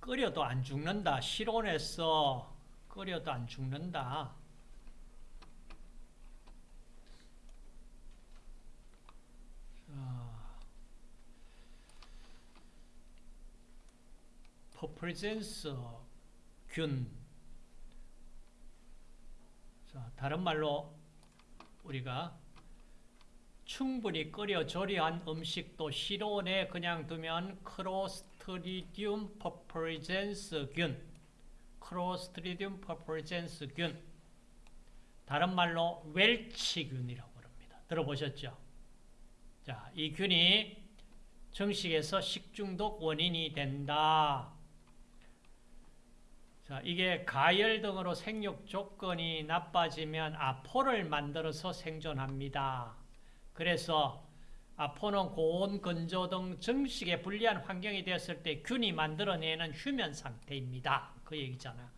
끓여도 안 죽는다. 실온에서 끓여도 안 죽는다. 퍼프린젠스균 자, 다른 말로 우리가 충분히 끓여 조리한 음식도 실온에 그냥 두면 클로스트리디움 퍼프린젠스균 클로스트리디움 퍼프린젠스균 다른 말로 웰치균이라고 합니다. 들어보셨죠? 자, 이 균이 증식해서 식중독 원인이 된다. 자, 이게 가열 등으로 생육 조건이 나빠지면 아포를 만들어서 생존합니다. 그래서 아포는 고온, 건조 등 증식에 불리한 환경이 되었을 때 균이 만들어내는 휴면 상태입니다. 그 얘기잖아.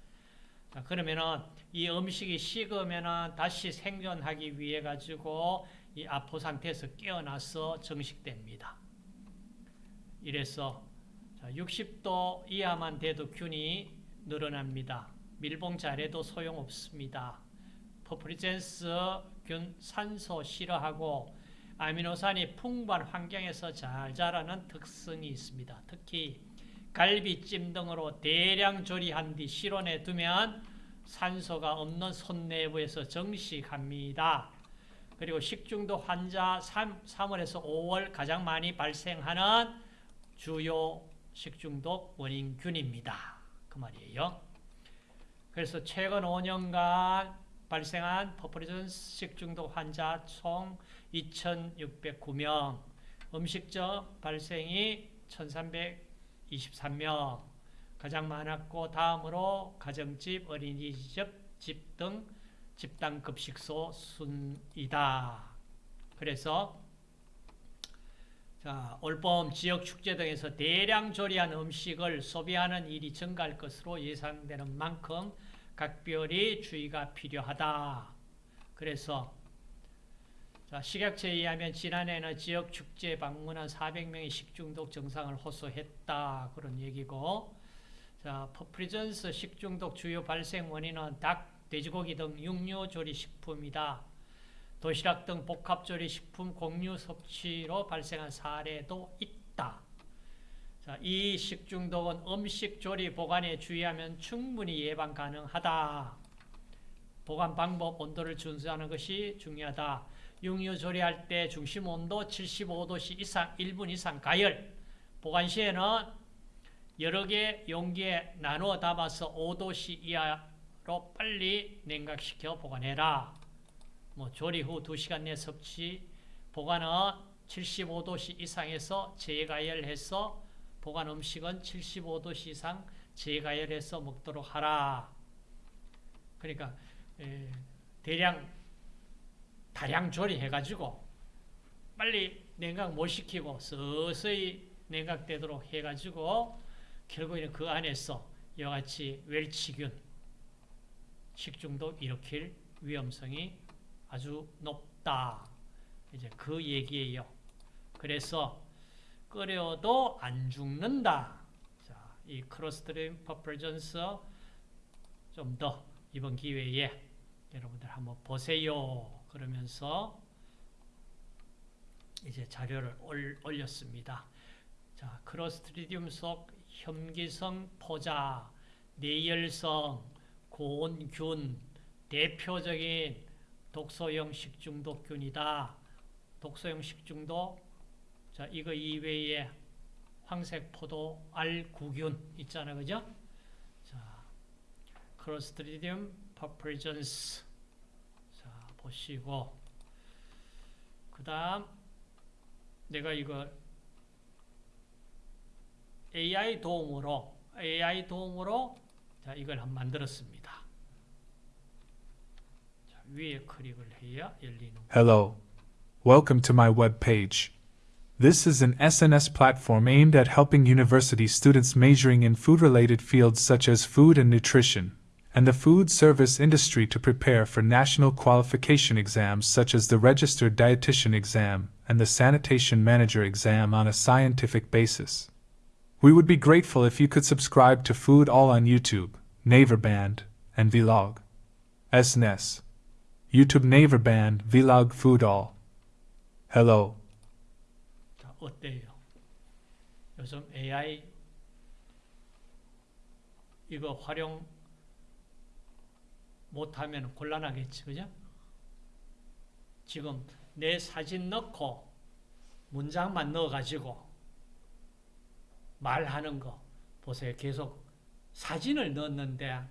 자, 그러면은 이 음식이 식으면은 다시 생존하기 위해 가지고 이 아포 상태에서 깨어나서 증식됩니다. 이래서 60도 이하만 돼도 균이 늘어납니다. 밀봉 잘해도 소용없습니다. 퍼프린젠스균 산소 싫어하고 아미노산이 풍부한 환경에서 잘 자라는 특성이 있습니다. 특히 갈비찜 등으로 대량 조리한 뒤 실온에 두면 산소가 없는 손 내부에서 정식합니다. 그리고 식중독 환자 3, 3월에서 5월 가장 많이 발생하는 주요 식중독 원인균입니다. 그 말이에요. 그래서 최근 5년간 발생한 퍼프리전 식중독 환자 총 2,609명, 음식적 발생이 1,323명, 가장 많았고 다음으로 가정집, 어린이집 등 집단급식소 순이다. 그래서 자, 올봄 지역 축제 등에서 대량 조리한 음식을 소비하는 일이 증가할 것으로 예상되는 만큼 각별히 주의가 필요하다. 그래서 자, 식약처에 의하면 지난해는 지역 축제 방문한 400명의 식중독 증상을 호소했다. 그런 얘기고 자, 퍼프린젠스 식중독 주요 발생 원인은 닭, 돼지고기 등 육류 조리 식품이다. 도시락 등 복합조리 식품 공유 섭취로 발생한 사례도 있다. 자, 이 식중독은 음식 조리 보관에 주의하면 충분히 예방 가능하다. 보관 방법, 온도를 준수하는 것이 중요하다. 육류 조리할 때 중심 온도 75도씨 이상 1분 이상 가열. 보관 시에는 여러 개 용기에 나누어 담아서 5도씨 이하로 빨리 냉각시켜 보관해라. 뭐 조리 후 2시간 내 섭취, 보관은 75도씨 이상에서 재가열해서 보관 음식은 75도씨 이상 재가열해서 먹도록 하라. 그러니까 에, 대량 다량 조리해가지고 빨리 냉각 못 시키고 서서히 냉각되도록 해가지고 결국에는 그 안에서 이와 같이 웰치균, 식중독 일으킬 위험성이 아주 높다. 이제 그 얘기예요. 그래서 끓여도 안 죽는다. 자, 이 클로스트리디움 퍼프린젠스 좀 더 이번 기회에 여러분들 한번 보세요. 그러면서 이제 자료를 올렸습니다. 자, 클로스트리디움 속 혐기성 포자, 내열성, 고온균, 대표적인 독소형 식중독균이다. 독소형 식중독. 자, 이거 이외에 황색 포도알구균 있잖아. 그죠? 자, 클로스트리디움 퍼프린젠스. 자, 보시고. 그 다음, 내가 이거 AI 도움으로, AI 도움으로, 자, 이걸 한 만들었습니다. Hello. Welcome to my web page. This is an SNS platform aimed at helping university students majoring in food related fields such as food and nutrition, and the food service industry to prepare for national qualification exams such as the Registered Dietitian exam and the Sanitation Manager exam on a scientific basis. We would be grateful if you could subscribe to Food All on YouTube, Naver Band, and Vlog. SNS. YouTube Naver Band, Vlog Food All. Hello. 자, 어때요? 요즘 AI 이거 활용 못하면 곤란하겠지, 그죠? 지금 내 사진 넣고 문장만 넣어가지고 말하는 거 보세요. 계속 사진을 넣었는데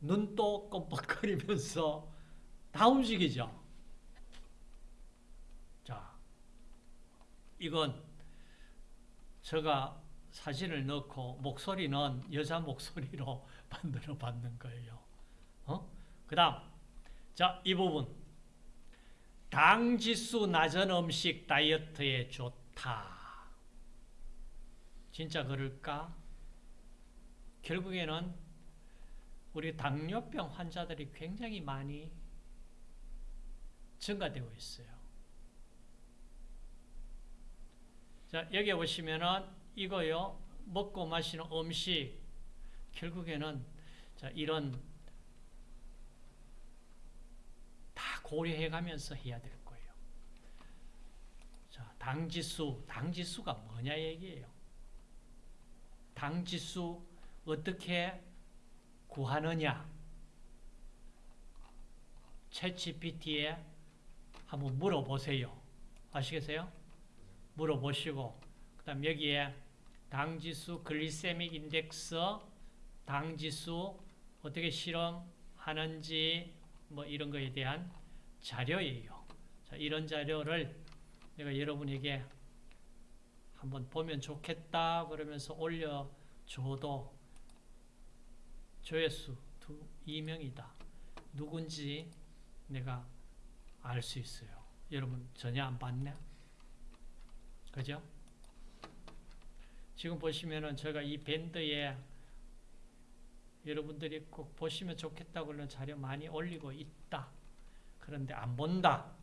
눈도 껌뻑거리면서 다 움직이죠. 자, 이건 제가 사진을 넣고 목소리는 여자 목소리로 만들어 받는 거예요. 어? 그 다음, 자, 이 부분. 당 지수 낮은 음식 다이어트에 좋다. 진짜 그럴까? 결국에는 우리 당뇨병 환자들이 굉장히 많이 증가되고 있어요. 자, 여기 보시면은 이거요. 먹고 마시는 음식 결국에는 자, 이런 다 고려해 가면서 해야 될 거예요. 자, 당지수, 당지수가 뭐냐 얘기예요. 당지수 어떻게 구하느냐? 챗GPT에 한번 물어보세요. 아시겠어요? 물어보시고 그 다음 여기에 당지수 글리세믹 인덱스 당지수 어떻게 실험하는지 뭐 이런 거에 대한 자료예요. 자, 이런 자료를 내가 여러분에게 한번 보면 좋겠다 그러면서 올려줘도 조회수 두 2명이다. 누군지 내가 알 수 있어요. 여러분 전혀 안 봤네? 그죠? 지금 보시면은 제가 이 밴드에 여러분들이 꼭 보시면 좋겠다고 하는 자료 많이 올리고 있다. 그런데 안 본다.